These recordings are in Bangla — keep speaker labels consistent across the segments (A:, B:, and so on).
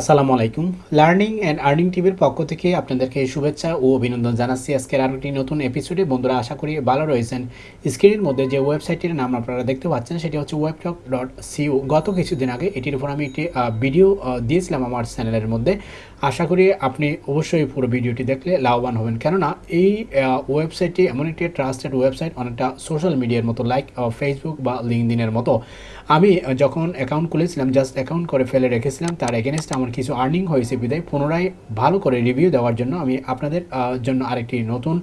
A: আসসালামু আলাইকুম। লার্নিং অ্যান্ড আর্নিং টিভির পক্ষ থেকে আপনাদেরকে শুভেচ্ছা ও অভিনন্দন জানাচ্ছি আজকের আরও একটি নতুন এপিসোডে বন্ধুরা, আশা করি ভালো রয়েছেন। স্ক্রিনের মধ্যে যে ওয়েবসাইটটির নাম আপনারা দেখতে পাচ্ছেন, সেটি হচ্ছে ওয়েবটক ডট সিউ গত কিছুদিন আগে এটির উপর আমি একটি ভিডিও দিয়েছিলাম আমার চ্যানেলের মধ্যে। আশা করি আপনি অবশ্যই পুরো ভিডিওটি দেখলে লাভবান হবেন। কেননা, এই ওয়েবসাইটটি এমন একটি ট্রাস্টেড ওয়েবসাইট অনেকটা সোশ্যাল মিডিয়ার মতো লাইক ফেসবুক বা লিঙ্কদিনের মতো। আমি যখন অ্যাকাউন্ট খুলেছিলাম জাস্ট অ্যাকাউন্ট করে ফেলে রেখেছিলাম, তার এগেনস্ট আমার কিছু আর্নিং হয়েছে বিদায়। পুনরায় ভালো করে রিভিউ দেওয়ার জন্য আমি আপনাদের জন্য আরেকটি নতুন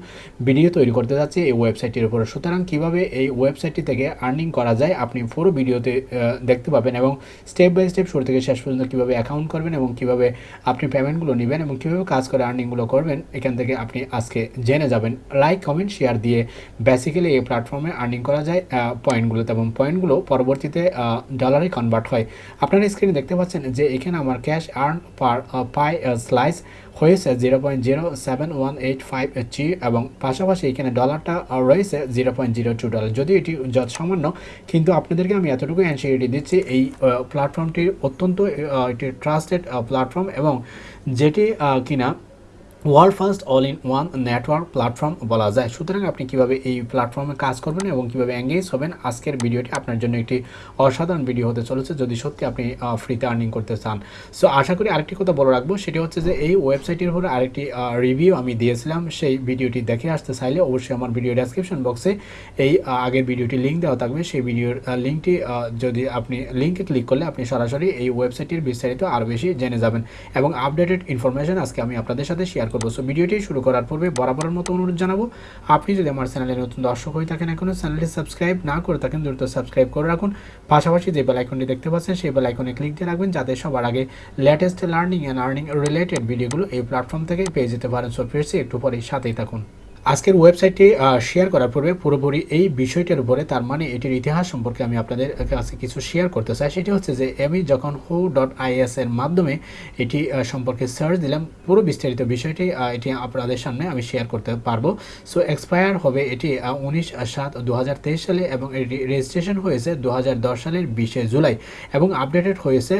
A: ভিডিও তৈরি করতে যাচ্ছি এই ওয়েবসাইটটির উপরে। সুতরাং কীভাবে এই ওয়েবসাইটটি থেকে আর্নিং করা যায়, আপনি পুরো ভিডিওতে দেখতে পাবেন এবং স্টেপ বাই স্টেপ শুরু থেকে শেষ পর্যন্ত কীভাবে অ্যাকাউন্ট করবেন এবং কীভাবে আপনি পেমেন্টগুলো নেবেন এবং কীভাবে কাজ করে আর্নিংগুলো করবেন, এখান থেকে আপনি আজকে জেনে যাবেন। লাইক কমেন্ট শেয়ার দিয়ে বেসিক্যালি এই প্ল্যাটফর্মে আর্নিং করা যায় পয়েন্টগুলোতে এবং পয়েন্টগুলো পরবর্তীতে ডলারে কনভার্ট হয়। আপনারা স্ক্রিনে দেখতে পাচ্ছেন যে এখানে আমার cash earn per pie slice হয়েছে zero point zero seven one eight five G এবং পাশাপাশি এখানে ডলারটা রয়েছে zero point zero two dollar যদিও এটি যত সামান্য কিন্তু আপনাদেরকে আমি এতটুকু অ্যান্সিওরিটি দিচ্ছি এই প্ল্যাটফর্মটি অত্যন্ত একটি ট্রাস্টেড প্ল্যাটফর্ম এবং যেটি কিনা world first all in one network platform বলা যায়। সুতরাং আপনি কীভাবে এই প্ল্যাটফর্মে কাজ করবেন এবং কীভাবে এঙ্গেজ হবেন, আজকের ভিডিওটি আপনার জন্য একটি অসাধারণ ভিডিও হতে চলেছে। যদি সত্যি আপনি ফ্রিতে আর্নিং করতে চান। সো আশা করি আরেকটি কথা বলে রাখব। সেটি হচ্ছে যে এই ওয়েবসাইটের উপরে আরেকটি রিভিউ আমি দিয়েছিলাম। সেই ভিডিওটি দেখে আসতে চাইলে অবশ্যই আমার ভিডিও ডেসক্রিপশন বক্সে এই আগের ভিডিওটি লিঙ্ক দেওয়া থাকবে। সেই ভিডিওর লিঙ্কটি যদি আপনি লিঙ্কে ক্লিক করলে আপনি সরাসরি এই ওয়েবসাইটটির বিস্তারিত আরও বেশি জেনে যাবেন। এবং আপডেটেড ইনফরমেশন আজকে আমি আপনাদের সাথে শেয়ার করব। সো ভিডিওটি শুরু করার পূর্বে বরাবরের মতো অনুরোধ জানাব, আপনি যদি আমার চ্যানেলে নতুন দর্শক হয়ে থাকেন এখনও চ্যানেলটি সাবস্ক্রাইব না করে থাকেন, দ্রুত সাবস্ক্রাইব করে রাখুন। পাশাপাশি যে বেলাইকনটি দেখতে পাচ্ছেন, সেই বেলাইকনে ক্লিক দিয়ে রাখবেন, যাতে সবার আগে latest learning and earning related ভিডিওগুলো এই প্ল্যাটফর্ম থেকে পেয়ে যেতে পারেন। সো ফিরছি একটু পরেই, সাথেই থাকুন। আজকের ওয়েবসাইটটি শেয়ার করার পূর্বে পুরোপুরি এই বিষয়টির উপরে, তার মানে এটির ইতিহাস সম্পর্কে আমি আপনাদের কাছে কিছু শেয়ার করতে চাই। সেটি হচ্ছে যে, আমি যখন হু ডট এর মাধ্যমে এটি সম্পর্কে সার্চ দিলাম, পুরো বিস্তারিত বিষয়টি এটি আপনাদের সামনে আমি শেয়ার করতে পারব। সো এক্সপায়ার হবে এটি উনিশ সাত দু সালে এবং এটি রেজিস্ট্রেশন হয়েছে দু হাজার দশ সালের বিশে জুলাই এবং আপডেটেড হয়েছে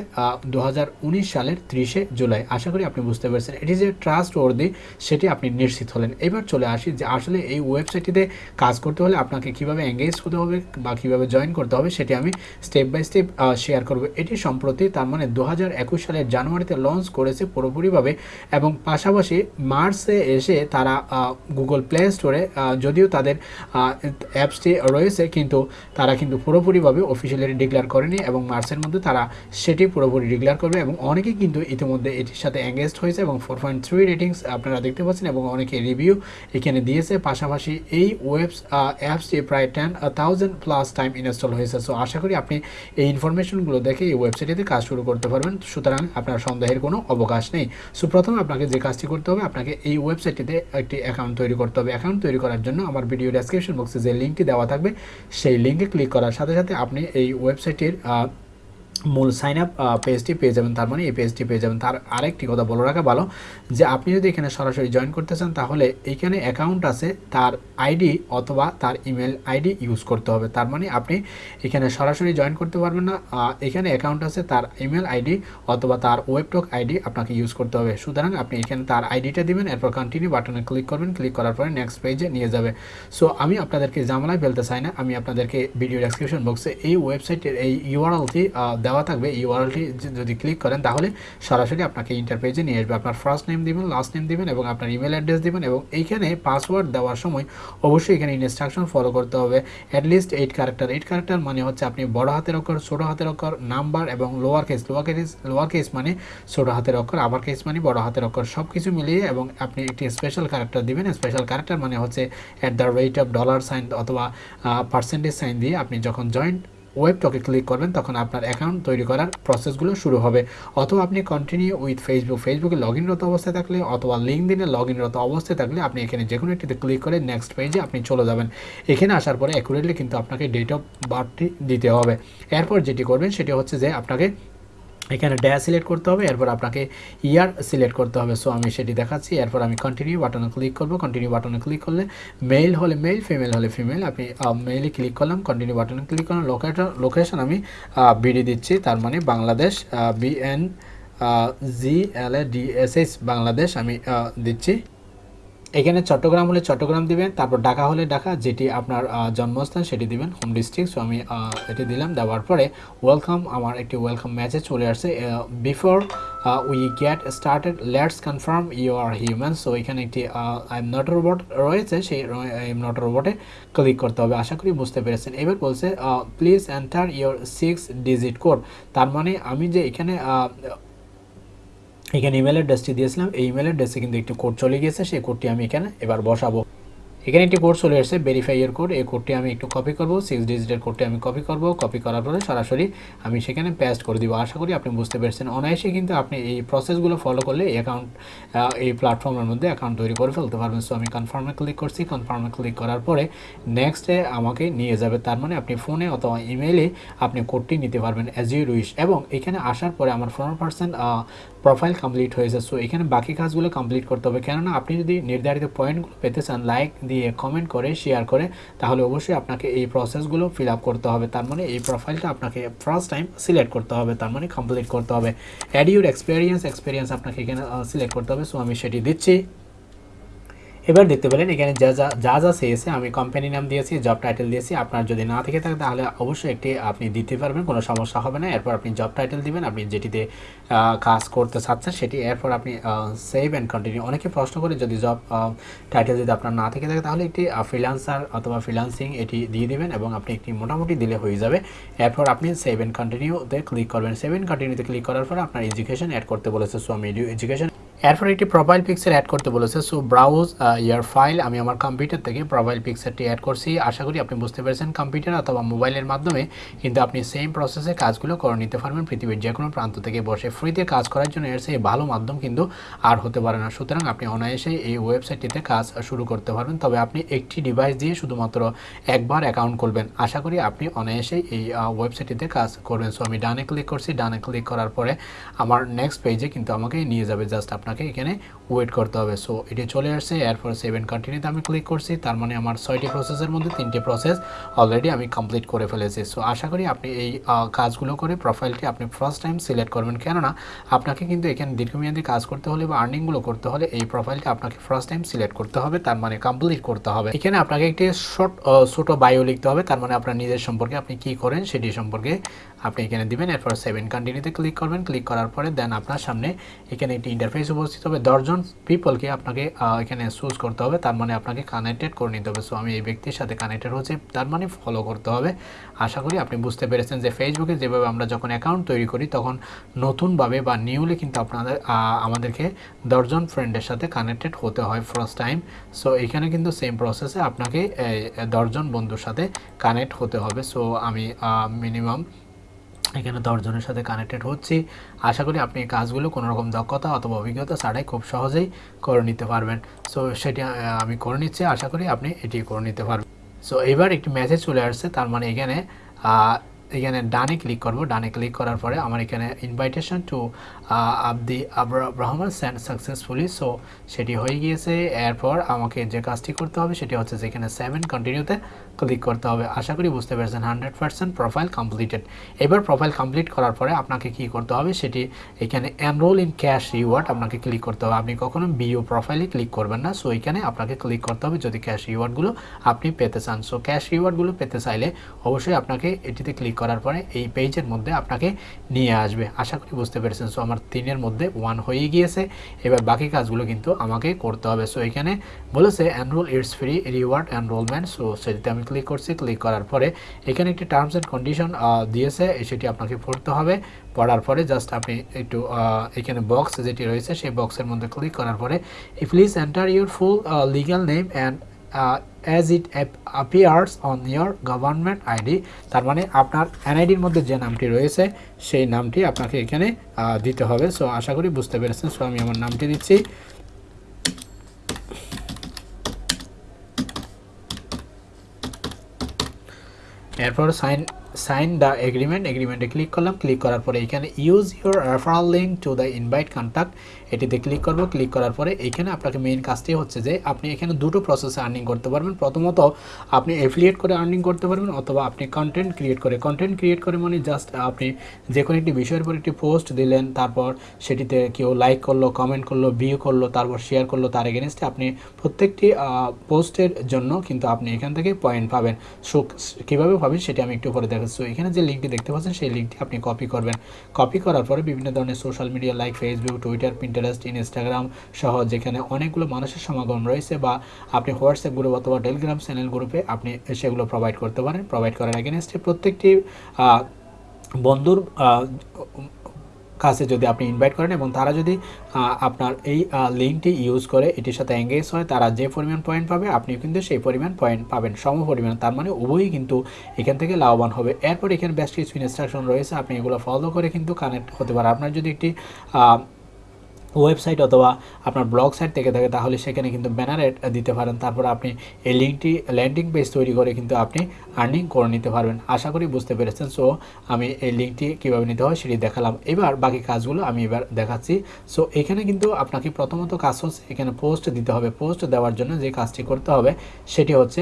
A: দু হাজার উনিশ সালের ত্রিশে জুলাই। আশা করি আপনি বুঝতে পেরেছেন। এটি যে ট্রাস্ট ওর্দি সেটি আপনি নিশ্চিত হলেন। এবার চলে আসি যে আসলে এই ওয়েবসাইটটিতে কাজ করতে হলে আপনাকে কীভাবে এঙ্গেজ হতে হবে বা কীভাবে জয়েন করতে হবে সেটি আমি স্টেপ বাই স্টেপ শেয়ার করব। এটি সম্প্রতি তার মানে দু হাজার একুশ সালের জানুয়ারিতে লঞ্চ করেছে পুরোপুরিভাবে এবং পাশাপাশি মার্চে এসে তারা গুগল প্লে স্টোরে যদিও তাদের অ্যাপসটি রয়েছে কিন্তু তারা কিন্তু পুরোপুরিভাবে অফিসিয়ালি ডিক্লেয়ার করেনি এবং মার্চের মধ্যে তারা সেটি পুরোপুরি ডিক্লেয়ার করবে এবং অনেকেই কিন্তু ইতিমধ্যে এটির সাথে এঙ্গেজড হয়েছে এবং ফোর পয়েন্ট থ্রি রেটিংস আপনারা দেখতে পাচ্ছেন এবং অনেকে রিভিউ এখানে দিয়েছে, পাশাপাশি এই ওয়েবস অ্যাপসটি প্রায় ten thousand plus time install হয়েছে। সো আশা করি আপনি এই ইনফরমেশনগুলো দেখে এই ওয়েবসাইটটিতে কাজ শুরু করতে পারবেন। সুতরাং আপনার সন্দেহের কোনো অবকাশ নেই। সো প্রথমে আপনাকে যে কাজটি করতে হবে, আপনাকে এই ওয়েবসাইটটিতে একটি অ্যাকাউন্ট তৈরি করতে হবে। অ্যাকাউন্ট তৈরি করার জন্য আমার ভিডিও ডেসক্রিপশন বক্সে যে লিঙ্কটি দেওয়া থাকবে, সেই লিঙ্কে ক্লিক করার সাথে সাথে আপনি এই ওয়েবসাইটের মূল সাইন আপ পেজটি পেয়ে যাবেন। তার মানে এই পেজটি পেয়ে যাবেন। তার আরেকটি কথা বলে রাখা ভালো, যে আপনি যদি এখানে সরাসরি জয়েন করতে চান, তাহলে এখানে অ্যাকাউন্ট আছে, তার আইডি অথবা তার ইমেল আইডি ইউজ করতে হবে। তার মানে আপনি এখানে সরাসরি জয়েন করতে পারবেন না এখানে অ্যাকাউন্ট আছে, তার ইমেল আইডি অথবা তার ওয়েবটক আইডি আপনাকে ইউজ করতে হবে। সুতরাং আপনি এখানে তার আইডিটা দিবেন, এরপর কন্টিনিউ বাটনে ক্লিক করবেন ক্লিক করার পরে নেক্সট পেজে নিয়ে যাবে। সো আমি আপনাদেরকে জামালায় ফেলতে চাই না। আমি আপনাদেরকে ভিডিও ডেসক্রিপশন বক্সে এই ওয়েবসাইটের এই ইউআরএলটি দেওয়া থাকবে ইউআরএলটি যদি ক্লিক করেন, তাহলে সরাসরি আপনাকে ইন্টার পেজে নিয়ে আসবে। আপনার ফার্স্ট নেম দিবেন লাস্ট নেম দিবেন এবং আপনার ইমেল অ্যাড্রেস দিবেন এবং এইখানে পাসওয়ার্ড দেওয়ার সময় অবশ্যই এখানে ইনস্ট্রাকশন ফলো করতে হবে। At least eight character eight character মানে হচ্ছে আপনি বড় হাতের অক্ষর, ছোটো হাতের অক্ষর নাম্বার এবং lower case lower case lower case মানে ছোটো হাতের অক্ষর আবার কেস মানে বড় হাতের অক্ষর। সব কিছু মিলিয়ে এবং আপনি একটি স্পেশাল ক্যারেক্টার দিবেন। স্পেশাল ক্যারেক্টার মানে হচ্ছে at the rate of dollar sign অথবা পার্সেন্টেজ সাইন দিয়ে আপনি যখন জয়েন্ট ওয়েবটকে ক্লিক করবেন, তখন আপনার অ্যাকাউন্ট তৈরি করার প্রসেসগুলো শুরু হবে। অথবা আপনি কন্টিনিউ উইথ ফেসবুক ফেসবুকে লগ ইনরত অবস্থায় থাকলে অথবা লিঙ্ক দিনে লগ ইনরত অবস্থায় থাকলে আপনি এখানে যে কোনো একটিতে ক্লিক করে নেক্সট পেজে আপনি চলে যাবেন। এখানে আসার পরে অ্যাকুরেটলি কিন্তু আপনাকে ডেট অফ বার্থটি দিতে হবে। এরপর যেটি করবেন সেটি হচ্ছে যে আপনাকে এখানে ড্যা সিলেক্ট করতে হবে, এরপর আপনাকে ইয়ার সিলেক্ট করতে হবে। সো আমি সেটি দেখাচ্ছি, এরপর আমি কন্টিনিউ বাটনে ক্লিক করব। কন্টিনিউ বাটনে ক্লিক করলে মেল হলে মেল ফিমেল হলে ফিমেল আপনি মেইলে ক্লিক করলাম কন্টিনিউ বাটনে ক্লিক করলাম লোকেশন লোকেশন আমি বিডি দিচ্ছি, তার মানে Bangladesh BN G L A D S S Bangladesh আমি দিচ্ছি। এখানে চট্টগ্রাম হলে চট্টগ্রাম দিবেন, তারপর ঢাকা হলে ঢাকা, যেটি আপনার জন্মস্থান সেটি দিবেন হোম ডিস্ট্রিক্ট সো আমি এটি দিলাম, দেওয়ার পরে ওয়েলকাম আমার একটি ওয়েলকাম মেসেজ চলে আসছে। Before we get started let's confirm you are human so এখানে একটি আই এম নট রোবট রয়েছে, সেই আই এম নট রোবটে ক্লিক করতে হবে। আশা করি বুঝতে পেরেছেন। এবার বলছে please enter your six digit code তার মানে আমি যে এখানে এখানে ইমেল অ্যাড্রেসটি দিয়েছিলাম। এই ইমেল অ্যাড্রেসে কিন্তু একটি কোড চলে গিয়েছে। সেই কোডটি আমি এখানে এবার বসাবো। এখানে একটি কোড চলে এসেছে ভেরিফাইয়ের কোড এই কোডটি আমি একটু কপি করব। সিক্স ডিজিটের কোডটি আমি কপি করব। কপি করার পরে সরাসরি আমি সেখানে পেস্ট করে দিব। আশা করি আপনি বুঝতে পেরেছেন। অনায়াসে কিন্তু আপনি এই প্রসেসগুলো ফলো করলে অ্যাকাউন্ট এই প্ল্যাটফর্মের মধ্যে অ্যাকাউন্ট তৈরি করে ফেলতে পারবেন। সো আমি কনফার্মে ক্লিক করছি। কনফার্মে ক্লিক করার পরে নেক্সটে আমাকে নিয়ে যাবে। তার মানে আপনি ফোনে অথবা ইমেইলে আপনি কোডটি নিতে পারবেন অ্যাজ ইউ উইশ এবং এখানে আসার পরে আমার পনেরো পার্সেন্ট প্রোফাইল কমপ্লিট হয়েছে সো এখানে বাকি কাজগুলো কমপ্লিট করতে হবে। কেননা আপনি যদি নির্ধারিত পয়েন্টগুলো পেতে চান লাইক দিয়ে কমেন্ট করে শেয়ার করে, তাহলে অবশ্যই আপনাকে এই প্রসেসগুলো ফিল আপ করতে হবে। তার মানে এই প্রোফাইলটা আপনাকে ফার্স্ট টাইম সিলেক্ট করতে হবে, তার মানে কমপ্লিট করতে হবে। অ্যাড ইউর এক্সপিরিয়েন্স এক্সপিরিয়েন্স আপনাকে এখানে সিলেক্ট করতে হবে। সো আমি সেটি দিচ্ছি। এবার দেখতে পেলেন এখানে যা যা যা যা চেয়েছে, আমি কোম্পানি নাম দিয়েছি জব টাইটেল দিয়েছি। আপনার যদি না থেকে থাকে তাহলে অবশ্যই একটি আপনি দিতে পারবেন, কোনো সমস্যা হবে না। এরপর আপনি জব টাইটেল দিবেন, আপনি যেটিতে কাজ করতে চাচ্ছেন সেটি এরপর আপনি সেভ অ্যান্ড কন্টিনিউ অনেকে প্রশ্ন করে যদি জব টাইটেল যদি আপনার না থেকে থাকে তাহলে একটি ফ্রিলান্সার অথবা ফ্রিলান্সিং এটি দিয়ে দিবেন এবং আপনি একটি মোটামুটি দিলে হয়ে যাবে। এরপর আপনি সেভ অ্যান্ড কন্টিনিউতে ক্লিক করবেন। সেভ অ্যান্ড কন্টিনিউতে ক্লিক করার পর আপনার এডুকেশন অ্যাড করতে বলেছে সো আমি এডুকেশন এরপর একটি প্রোফাইল পিকচার অ্যাড করতে বলেছে। সো ব্রাউজ ইয়ার ফাইল আমি আমার কম্পিউটার থেকে প্রোফাইল পিকচারটি অ্যাড করছি। আশা করি আপনি বুঝতে পেরেছেন কম্পিউটার অথবা মোবাইলের মাধ্যমে। কিন্তু আপনি সেম প্রসেসে কাজগুলো করে নিতে পারবেন পৃথিবীর যে কোনো প্রান্ত থেকে বসে। ফ্রিতে কাজ করার জন্য এর সেই ভালো মাধ্যম কিন্তু আর হতে পারে না। সুতরাং আপনি অনায়াসে এই ওয়েবসাইটটিতে কাজ শুরু করতে পারবেন। তবে আপনি একটি ডিভাইস দিয়ে শুধুমাত্র একবার অ্যাকাউন্ট করবেন আশা করি আপনি অনায়াসেই এই ওয়েবসাইটটিতে কাজ করবেন। সো আমি ডানে ক্লিক করছি। ডানে ক্লিক করার পরে আমার নেক্সট পেজে কিন্তু আমাকে নিয়ে যাবে। জাস্ট আপনাকে এখানে ওয়েট করতে হবে। সো এটি চলে আসছে এরপর সেভেন কন্টিনিউতে আমি ক্লিক করছি, তার মানে আমার ছয়টি প্রসেসের মধ্যে তিনটি প্রসেস অলরেডি আমি কমপ্লিট করে ফেলেছি। সো আশা করি আপনি এই কাজগুলো করে প্রোফাইলটি আপনি ফার্স্ট টাইম সিলেক্ট করবেন। কেননা, আপনাকে কিন্তু এখানে দীর্ঘমেয়াদী কাজ করতে হলে বা আর্নিংগুলো করতে হলে এই প্রোফাইলটি আপনাকে ফার্স্ট টাইম সিলেক্ট করতে হবে, তার মানে কমপ্লিট করতে হবে। এখানে আপনাকে একটি শর্ট ছোট বায়ো লিখতে হবে, তার মানে আপনার নিজের সম্পর্কে আপনি কি করেন সেটি সম্পর্কে আপনি এখানে দিবেন, এরপর সেভেন কন্টিনিউতে ক্লিক করবেন। ক্লিক করার পরে দেন আপনার সামনে এখানে একটি ইন্টারফেস উপস্থিত হবে। দশজন পিপলকে আপনাকে এখানে চুজ করতে হবে। তার মানে আপনাকে কানেক্টেড করে নিতে হবে। সো আমি এই ব্যক্তির সাথে কানেক্টেড হচ্ছে তার মানে ফলো করতে হবে। আশা করি আপনি বুঝতে পেরেছেন যে ফেসবুকে যেভাবে আমরা যখন অ্যাকাউন্ট তৈরি করি, তখন নতুনভাবে বা নিউলি কিন্তু আপনাদের আমাদেরকে দশজন ফ্রেন্ডের সাথে কানেক্টেড হতে হয় ফার্স্ট টাইম সো এখানে কিন্তু সেম প্রসেসে আপনাকে দশজন বন্ধুর সাথে কানেক্ট হতে হবে। সো আমি মিনিমাম এখানে দশজনের সাথে কানেক্টেড হচ্ছি। আশা করি আপনি এই কাজগুলো কোনোরকম দক্ষতা অথবা অভিজ্ঞতা ছাড়াই খুব সহজেই করে নিতে পারবেন। সো সেটি আমি করে নিচ্ছি। আশা করি আপনি এটি করে নিতে পারবেন। সো এবার একটি মেসেজ চলে আসছে। তার মানে এখানে এখানে ডানে ক্লিক করব। ডানে ক্লিক করার পরে আমার এখানে ইনভাইটেশন টু আবদি আব্রাহমান সেন্ড সাকসেসফুলি সো সেটি হয়ে গিয়েছে। এরপর আমাকে যে কাজটি করতে হবে সেটি হচ্ছে যেখানে সেভেন কন্টিনিউতে ক্লিক করতে হবে। আশা করি বুঝতে পেরেছেন হান্ড্রেড পার্সেন্ট প্রোফাইল কমপ্লিটেড এবার প্রোফাইল কমপ্লিট করার পরে আপনাকে কি করতে হবে, সেটি এখানে এনরোল ইন ক্যাশ রিওয়ার্ড আপনাকে ক্লিক করতে হবে। আপনি কখনো বিও প্রোফাইলে ক্লিক করবেন না সো এখানে আপনাকে ক্লিক করতে হবে যদি ক্যাশ রিওয়ার্ডগুলো আপনি পেতে চান। সো ক্যাশ রিওয়ার্ডগুলো পেতে চাইলে অবশ্যই আপনাকে এটিতে ক্লিক করার পরে এই পেজের মধ্যে আপনাকে নিয়ে আসবে। আশা করি বুঝতে পেরেছেন সো আমার তিনের মধ্যে ওয়ান হয়ে গিয়েছে। এবার বাকি কাজগুলো কিন্তু আমাকে করতে হবে। সো এখানে বলেছে enrol it's free reward enrolment so সেটিতে আমি ক্লিক করছি ক্লিক করার পরে এখানে একটি টার্মস অ্যান্ড কন্ডিশন দিয়েছে, সেটি আপনাকে পড়তে হবে। পড়ার পরে জাস্ট আপনি একটু এখানে বক্স যেটি রয়েছে, সেই বক্সের মধ্যে ক্লিক করার পরে please enter your full legal name and as it appears on your government ID তার মানে আপনার এনআইডির মধ্যে যে নামটি রয়েছে, সেই নামটি আপনাকে এখানে দিতে হবে। সো আশা করি বুঝতে পেরেছেন। সো আমি আমার নামটি দিচ্ছি। এরপর সাইন সাইন দ্য এগ্রিমেন্ট এগ্রিমেন্টে ক্লিক করলাম ক্লিক করার পরে এখানে use your referral link to the invite contact এটিতে ক্লিক করব। ক্লিক করার পরে এখানে আপনাকে মেইন কাজটি হচ্ছে যে আপনি এখানে দুটো প্রসেসে আর্নিং করতে পারবেন। প্রথমত, আপনি এফিলিয়েট করে আর্নিং করতে পারবেন অথবা আপনি কন্টেন্ট ক্রিয়েট করে। কন্টেন্ট ক্রিয়েট করে মানে জাস্ট আপনি যে কোনো একটি বিষয়ের উপর একটি পোস্ট দিলেন, তারপর সেটিতে কেউ লাইক করল কমেন্ট করল ভিউ করল, তারপর শেয়ার করল, তার এগেনস্টে আপনি প্রত্যেকটি পোস্টের জন্য কিন্তু আপনি এখান থেকে পয়েন্ট পাবেন। সো, কীভাবে পাবেন সেটি আমি একটু পরে দেখাচ্ছি। এখানে যে লিঙ্কটি দেখতে পাচ্ছেন, সেই লিঙ্কটি আপনি কপি করবেন। কপি করার পরে বিভিন্ন ধরনের social media like Facebook Twitter Pinterest Instagram সহ যেখানে অনেকগুলো মানুষের সমাগম রয়েছে বা আপনি হোয়াটসঅ্যাপ গ্রুপ অথবা টেলিগ্রাম চ্যানেল গ্রুপে আপনি সেগুলো প্রোভাইড করতে পারেন প্রোভাইড করার এগেনস্টে প্রত্যেকটি বন্ধুর কাছে যদি আপনি ইনভাইট করেন এবং তারা যদি আপনার এই লিঙ্কটি ইউজ করে এটির সাথে এঙ্গেজ হয়, তারা যে পরিমাণ পয়েন্ট পাবে আপনি কিন্তু সেই পরিমাণ পয়েন্ট পাবেন, সম পরিমাণ। তার মানে উভয়ই কিন্তু এখান থেকে লাভবান হবে। এরপর এখানে বেশ কিছু ইনস্ট্রাকশন রয়েছে, আপনি এগুলো ফলো করে কিন্তু কানেক্ট হতে পারেন। আপনার যদি একটি ওয়েবসাইট অথবা আপনার ব্লগ সাইট থেকে থাকে, তাহলে সেখানে কিন্তু ব্যানার দিতে পারেন। তারপর আপনি এই লিঙ্কটি ল্যান্ডিং পেজ তৈরি করে কিন্তু আপনি আর্নিং করে নিতে পারবেন। আশা করি বুঝতে পেরেছেন। সো আমি এই লিঙ্কটি কীভাবে নিতে হয় সেটি দেখালাম। এবার বাকি কাজগুলো আমি এবার দেখাচ্ছি। সো এখানে কিন্তু আপনাকে প্রথমত কাজ হচ্ছে এখানে পোস্ট দিতে হবে। পোস্ট দেওয়ার জন্য যে কাজটি করতে হবে, সেটি হচ্ছে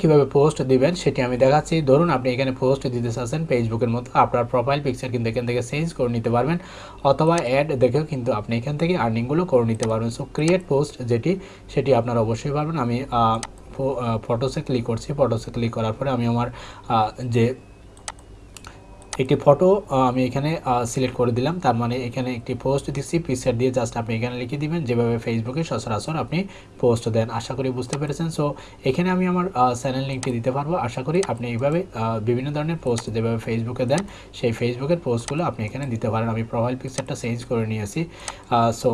A: কীভাবে পোস্ট দিবেন সেটি আমি দেখাচ্ছি। ধরুন আপনি এখানে পোস্ট দিতে চাচ্ছেন ফেসবুকের মতো আপনার প্রোফাইল পিকচার কিন্তু এখান থেকে চেঞ্জ করে নিতে পারবেন অথবা অ্যাড দেখেও কিন্তু আপনি এখান থেকে আর্নিংগুলো করে নিতে পারবেন। সো ক্রিয়েট পোস্ট যেটি, সেটি আপনারা অবশ্যই পারবেন। আমি ফটোসে ক্লিক করছি। ফটোসে ক্লিক করার পরে আমি আমার যে একটি ফটো আমি এখানে সিলেক্ট করে দিলাম। তার মানে এখানে একটি পোস্ট দিচ্ছি পিকচার দিয়ে জাস্ট আপনি এখানে লিখে দিবেন, যেভাবে ফেসবুকে সচরাচর আপনি পোস্ট দেন। আশা করি বুঝতে পেরেছেন। সো এখানে আমি আমার চ্যানেল লিঙ্কটি দিতে পারব। আশা করি আপনি এইভাবে বিভিন্ন ধরনের পোস্ট যেভাবে ফেসবুকে দেন, সেই ফেসবুকের পোস্টগুলো আপনি এখানে দিতে পারেন। আমি প্রোফাইল পিকচারটা চেঞ্জ করে নিয়েছি। সো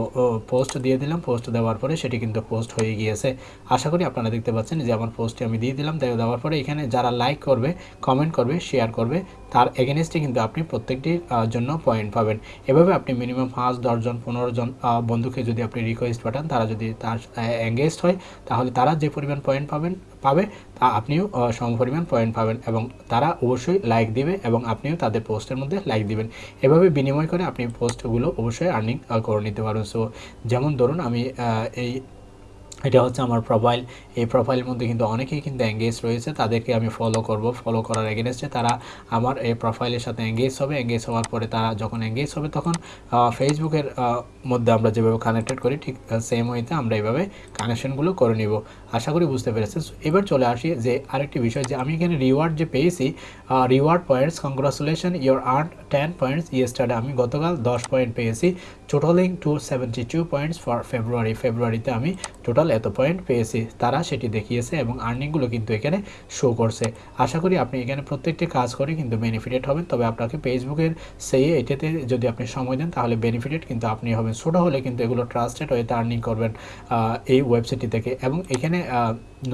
A: পোস্ট দিয়ে দিলাম। পোস্ট দেওয়ার পরে সেটি কিন্তু পোস্ট হয়ে গিয়েছে। আশা করি আপনারা দেখতে পাচ্ছেন যে আমার পোস্টটি আমি দিয়ে দিলাম। দেওয়ার পরে এখানে যারা লাইক করবে কমেন্ট করবে শেয়ার করবে তার এগেনস্টে কিন্তু আপনি প্রত্যেকটির জন্য পয়েন্ট পাবেন। এভাবে আপনি মিনিমাম পাঁচ দশজন পনেরো জন বন্ধুকে যদি আপনি রিকোয়েস্ট পাঠান, তারা যদি তার এঙ্গেজড হয়, তাহলে তারা যে পরিমাণ পয়েন্ট পাবেন, পাবে, তা আপনিও সম পরিমাণ পয়েন্ট পাবেন এবং তারা অবশ্যই লাইক দিবে এবং আপনিও তাদের পোস্টের মধ্যে লাইক দিবেন। এভাবে বিনিময় করে আপনি পোস্টগুলো অবশ্যই আর্নিং করে নিতে পারবেন সো যেমন ধরুন আমি এই এটা হচ্ছে আমার প্রোফাইল এই প্রোফাইলের মধ্যে কিন্তু অনেকেই কিন্তু এঙ্গেজ রয়েছে, তাদেরকে আমি ফলো করব। ফলো করার এগেনস্টে তারা আমার এই প্রোফাইলের সাথে এঙ্গেজ হবে। এঙ্গেজ হওয়ার পরে তারা যখন এঙ্গেজ হবে তখন ফেসবুকের মধ্যে আমরা যেভাবে কানেক্টেড করি, ঠিক সেম ওয়েতে আমরা এইভাবে কানেকশনগুলো করে নিব। আশা করি বুঝতে পেরেছেন। এবার চলে আসি যে আরেকটি বিষয়, যে আমি এখানে রিওয়ার্ড যে পেয়েছি reward points congratulation your earn ten points yesterday আমি গতকাল দশ পয়েন্ট পেয়েছি। Totalling two seventy two points for February ফেব্রুয়ারিতে আমি টোটাল এত পয়েন্ট পেয়েছি। তারা সেটি দেখিয়েছে এবং আর্নিংগুলো কিন্তু এখানে শো করছে। আশা করি আপনি এখানে প্রত্যেকটি কাজ করে কিন্তু বেনিফিটেড হবেন। তবে আপনাকে ফেসবুকের সেই এটাতে যদি আপনি সময় দেন, তাহলে বেনিফিটেড কিন্তু আপনি হবেন। ছোটো হলে কিন্তু এগুলো ট্রাস্টেড হয়ে আর্নিং করবেন এই ওয়েবসাইটটি থেকে। এবং এখানে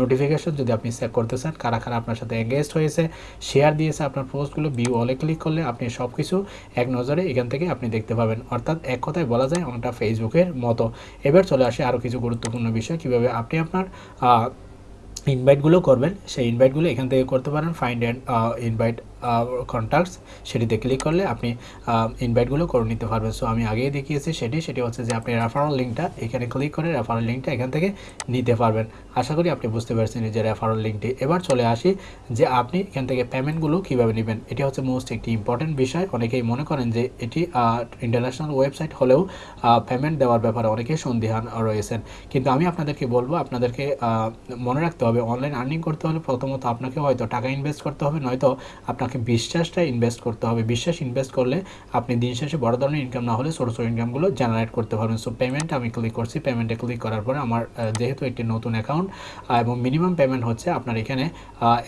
A: নোটিফিকেশন যদি আপনি চেক করতে চান, কারা কারা আপনার সাথে এঙ্গেজড হয়েছে শেয়ার দিয়েছে আপনার পোস্টগুলো ভিউ অলে ক্লিক করলে আপনি সব কিছু এক নজরে এখান থেকে আপনি দেখতে পাবেন। অর্থাৎ এক কথায় বলা যায় অনেকটা ফেসবুকের মতো। এবার চলে আসে আরও কিছু গুরুত্বপূর্ণ বিষয়। কীভাবে আপনি আপনার ইনভাইটগুলো করবেন সেই ইনভাইটগুলো এখান থেকে করতে পারেন ফাইন্ড অ্যান্ড ইনভাইট কন্ট্যাক্টস সেটিতে ক্লিক করলে আপনি ইনভাইটগুলো করে নিতে পারবেন। সো আমি আগেই দেখিয়েছি সেটি সেটি হচ্ছে যে আপনি রেফারেল লিঙ্কটা এখানে ক্লিক করে রেফারেল লিঙ্কটা এখান থেকে নিতে পারবেন। আশা করি আপনি বুঝতে পারছেন যে রেফারেল লিঙ্কটি এবার চলে আসি যে আপনি এখান থেকে পেমেন্টগুলো কীভাবে নেবেন। এটি হচ্ছে মোস্ট একটি ইম্পর্টেন্ট বিষয়। অনেকেই মনে করেন যে এটি ইন্টারন্যাশনাল ওয়েবসাইট হলেও পেমেন্ট দেওয়ার ব্যাপারে অনেকেই সন্দেহান রয়েছেন। কিন্তু আমি আপনাদেরকে বলব, আপনাদেরকে মনে রাখতে হবে অনলাইন আর্নিং করতে হলে প্রথমত আপনাকে হয়তো টাকা ইনভেস্ট করতে হবে, নয়তো আপনাকে আপনাকে বিশ্বাসটা ইনভেস্ট করতে হবে। বিশ্বাস ইনভেস্ট করলে আপনি দিন শেষে বড় ধরনের ইনকাম না হলে ছোটো ছোটো ইনকামগুলো জেনারেট করতে পারবেন। সো পেমেন্ট আমি ক্লিক করছি পেমেন্টে ক্লিক করার পরে আমার যেহেতু একটি নতুন অ্যাকাউন্ট এবং মিনিমাম পেমেন্ট হচ্ছে আপনার এখানে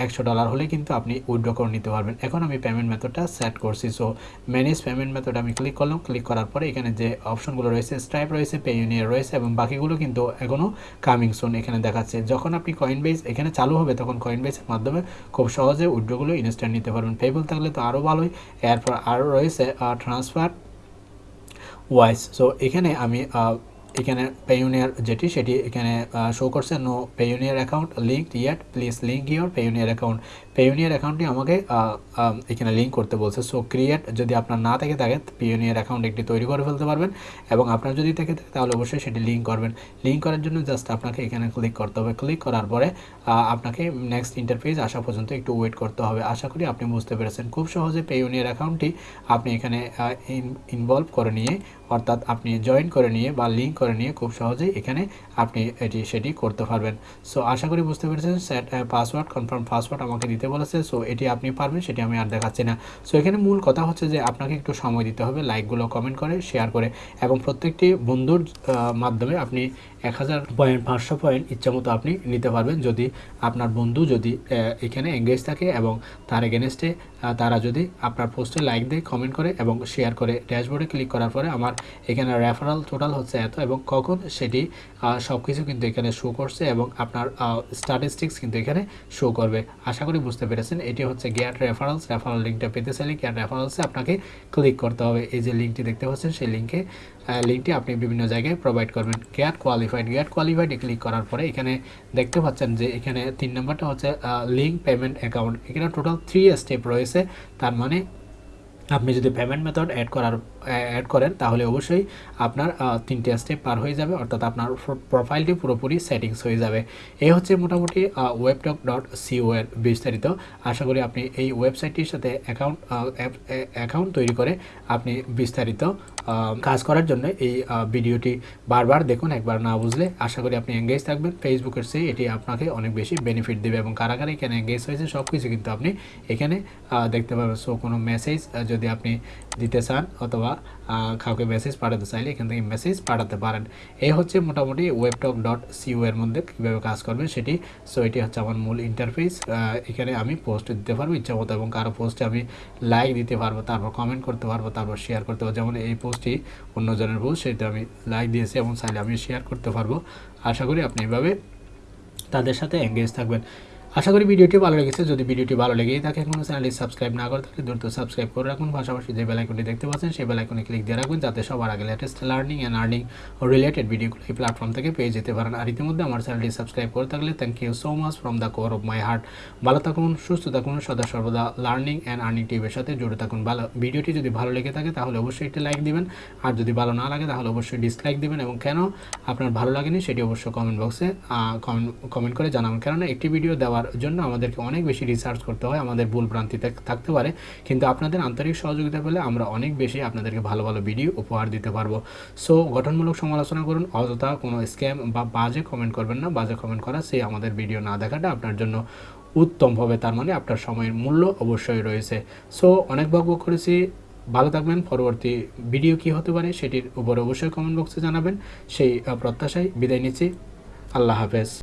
A: একশো ডলার হলে কিন্তু আপনি উইথড্র করে নিতে পারবেন। এখন আমি পেমেন্ট মেথডটা সেট করছি। সো ম্যানেজ পেমেন্ট মেথড আমি ক্লিক করলাম। ক্লিক করার পরে এখানে যে অপশনগুলো রয়েছে স্ট্রাইপ রয়েছে পে ইউনিয়ন রয়েছে এবং বাকিগুলো কিন্তু এখনও কামিং সোন এখানে দেখাচ্ছে। যখন আপনি কয়েন বেস এখানে চালু হবে, তখন কয়েন বেসের মাধ্যমে খুব সহজে উইথড্রগুলো ইনস্ট্যান্ট নিতে পারবেন। পেবল থাকলে তো আরও ভালোই। এরপর আরও রয়েছে ট্রান্সফার ওয়াইস সো এখানে আমি এখানে পেইউনিয়ার যেটি, সেটি এখানে শো করছে। No Payoneer account link yet please link your Payoneer account Payoneer অ্যাকাউন্টটি আমাকে এখানে লিঙ্ক করতে বলছে। সো ক্রিয়েট যদি আপনার না থেকে থাকে পিওনিয়ার অ্যাকাউন্ট একটি তৈরি করে ফেলতে পারবেন এবং আপনার যদি থেকে থাকে, তাহলে অবশ্যই সেটি লিঙ্ক করবেন। লিঙ্ক করার জন্য জাস্ট আপনাকে এখানে ক্লিক করতে হবে। ক্লিক করার পরে আপনাকে নেক্সট ইন্টারফেস আসা পর্যন্ত একটু ওয়েট করতে হবে। আশা করি আপনি বুঝতে পেরেছেন। খুব সহজে পেইউনিয়ার অ্যাকাউন্টটি আপনি এখানে ইনভলভ করে নিয়ে, অর্থাৎ আপনি জয়েন করে নিয়ে বা লিঙ্ক করে নিয়ে খুব সহজেই এখানে আপনি এটি, সেটি করতে পারবেন। সো আশা করি বুঝতে পেরেছেন। সেট পাসওয়ার্ড কনফার্ম পাসওয়ার্ড আমাকে দিতে বলেছে সো এটি আপনি পারবেন, সেটি আমি আর দেখাচ্ছি না। সো এখানে মূল কথা হচ্ছে যে আপনাকে একটু সময় দিতে হবে লাইকগুলো কমেন্ট করে শেয়ার করে, এবং প্রত্যেকটি বন্ধুর মাধ্যমে আপনি এক হাজার পয়েন্ট পাঁচশো পয়েন্ট ইচ্ছামতো আপনি নিতে পারবেন। যদি আপনার বন্ধু যদি এখানে এঙ্গেজ থাকে এবং তার এগেনস্টে তারা যদি আপনার পোস্টে লাইক দেয় কমেন্ট করে এবং শেয়ার করে ড্যাশবোর্ডে ক্লিক করার পরে আমার এখানে রেফারাল টোটাল হচ্ছে এত এবং কখন সেটি সব কিছু কিন্তু এখানে শো করছে এবং আপনার স্ট্যাটিস্টিক্স কিন্তু এখানে শো করবে। আশা করি বুঝতে পেরেছেন। এটি হচ্ছে গ্যাট রেফারেলস রেফারেল লিঙ্কটা পেতে চাইলে গ্যাট রেফারেলসে আপনাকে ক্লিক করতে হবে। এই যে লিঙ্কটি দেখতে পাচ্ছেন, সেই লিঙ্কে লিঙ্কটি আপনি বিভিন্ন জায়গায় প্রোভাইড করবেন। গ্যাট কোয়ালিফাইড গ্যাট কোয়ালিফাইডে ক্লিক করার পরে এখানে দেখতে পাচ্ছেন যে এখানে তিন নম্বরটা হচ্ছে লিঙ্ক পেমেন্ট অ্যাকাউন্ট এখানে টোটাল থ্রি স্টেপ রয়েছে, তার মানে আপনি যদি পেমেন্ট মেথড অ্যাড করার অ্যাড করেন, তাহলে অবশ্যই আপনার তিনটে স্টেপ পার হয়ে যাবে, অর্থাৎ আপনার প্রোফাইলটি পুরোপুরি সেটিংস হয়ে যাবে। এই হচ্ছে মোটামুটি ওয়েবটক ডট সিও এর বিস্তারিত। আশা করি আপনি এই ওয়েবসাইটটির সাথে অ্যাকাউন্ট অ্যাকাউন্ট তৈরি করে আপনি বিস্তারিত কাজ করার জন্য এই ভিডিওটি বারবার দেখুন, একবার না বুঝলে আশা করি আপনি এঙ্গেজ থাকবেন। ফেসবুকের চেয়ে এটি আপনাকে অনেক বেশি বেনিফিট দেবে এবং কারা কারা এখানে এঙ্গেজ হয়েছে সব কিছু কিন্তু আপনি এখানে দেখতে পাবেন। সো কোনো মেসেজ যদি আপনি দিতে চান অথবা কাউকে মেসেজ পাঠাতে চাইলে এখান থেকে মেসেজ পাঠাতে পারেন। এই হচ্ছে মোটামুটি ওয়েবটক ডট সিও এর মধ্যে কীভাবে কাজ করবেন সেটি। সো এটি হচ্ছে আমার মূল ইন্টারফেস এখানে আমি পোস্ট দিতে পারব ইচ্ছা মতো এবং কারও পোস্টে আমি লাইক দিতে পারব, তারপর কমেন্ট করতে পারব, তারপর শেয়ার করতে পারব। যেমন এই পোস্টটি অন্যজনের পোস্ট সেটা আমি লাইক দিয়েছি এবং চাইলে আমি শেয়ার করতে পারব। আশা করি আপনি এভাবে তাদের সাথে এঙ্গেজ থাকবেন। আশা করি ভিডিওটি ভালো লেগেছে। যদি ভিডিওটি ভালো লেগেই থাকে এখনও চ্যানেলটি সাবস্ক্রাইব না করে থাকলে দ্রুত সাবস্ক্রাইব করে রাখুন। পাশাপাশি যে বেলাইকনটি দেখতে পাচ্ছেন, সেই বেলাইকনে ক্লিক দিয়ে রাখবেন যাতে সবার আগে latest learning and earning related ভিডিওগুলো এই প্ল্যাটফর্ম থেকে পেয়ে যেতে পারেন। আর ইতিমধ্যে আমার চ্যানেলটি সাবস্ক্রাইব করে থাকলে thank you so much from the core of my heart ভালো থাকুন, সুস্থ থাকুন, সদা সর্বদা লার্নিং অ্যান্ড আর্নিং টিভির সাথে জুড়ে থাকুন। ভালো ভিডিওটি যদি ভালো লেগে থাকে তাহলে অবশ্যই একটি লাইক দিবেন। আর যদি ভালো না লাগে তাহলে অবশ্যই ডিসলাইক দিবেন এবং কেন আপনার ভালো লাগেনি সেটি অবশ্যই কমেন্ট বক্সে কমেন্ট কমেন্ট করে জানাবেন। কেননা একটি ভিডিও দেওয়ার জন্য আমাদেরকে অনেক বেশি রিসার্চ করতে হয়, আমাদের ভুল ভ্রান্তি থাকতে পারে। কিন্তু আপনাদের আন্তরিক সহযোগিতা পেলে আমরা অনেক বেশি আপনাদেরকে ভালো ভালো ভিডিও উপহার দিতে পারব। সো গঠনমূলক সমালোচনা করুন, অযথা কোনো স্ক্যাম বা বাজে কমেন্ট করবেন না। বাজে কমেন্ট করা সেই আমাদের ভিডিও না দেখাটা আপনার জন্য উত্তম হবে। তার মানে আপনার সময়ের মূল্য অবশ্যই রয়েছে। সো অনেক বক করেছি। ভালো থাকবেন। পরবর্তী ভিডিও কি হতে পারে সেটির উপর অবশ্যই কমেন্ট বক্সে জানাবেন। সেই প্রত্যাশায় বিদায় নিচ্ছি। আল্লাহ হাফেজ।